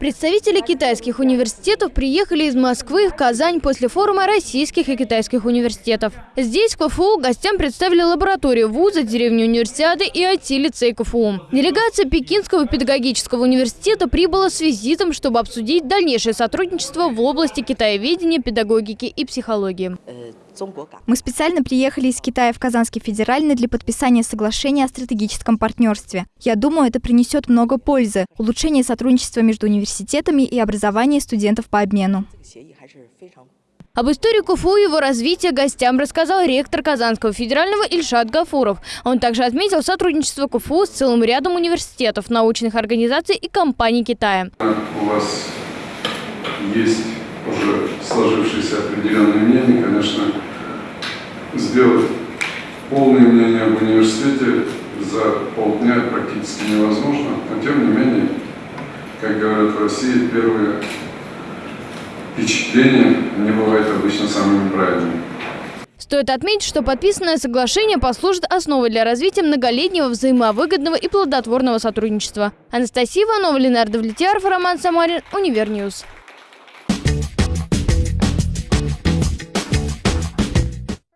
Представители китайских университетов приехали из Москвы в Казань после форума российских и китайских университетов. Здесь КФУ гостям представили лабораторию вуза, деревню универсиады и IT-лицей КФУ. Делегация Пекинского педагогического университета прибыла с визитом, чтобы обсудить дальнейшее сотрудничество в области китаеведения, педагогики и психологии. Мы специально приехали из Китая в Казанский федеральный для подписания соглашения о стратегическом партнерстве. Я думаю, это принесет много пользы. Улучшение сотрудничества между университетами и образование студентов по обмену. Об истории КФУ и его развития гостям рассказал ректор Казанского федерального Ильшат Гафуров. Он также отметил сотрудничество КФУ с целым рядом университетов, научных организаций и компаний Китая. У вас есть уже сложившееся определенное мнение, конечно, сделать полное мнение об университете за полдня практически невозможно, но тем не менее, как говорят в России, первые впечатления не бывают обычно самыми правильными. Стоит отметить, что подписанное соглашение послужит основой для развития многолетнего взаимовыгодного и плодотворного сотрудничества. Анастасия Иванова, Ленардо Влетьяров, Роман Самарин, Univer News.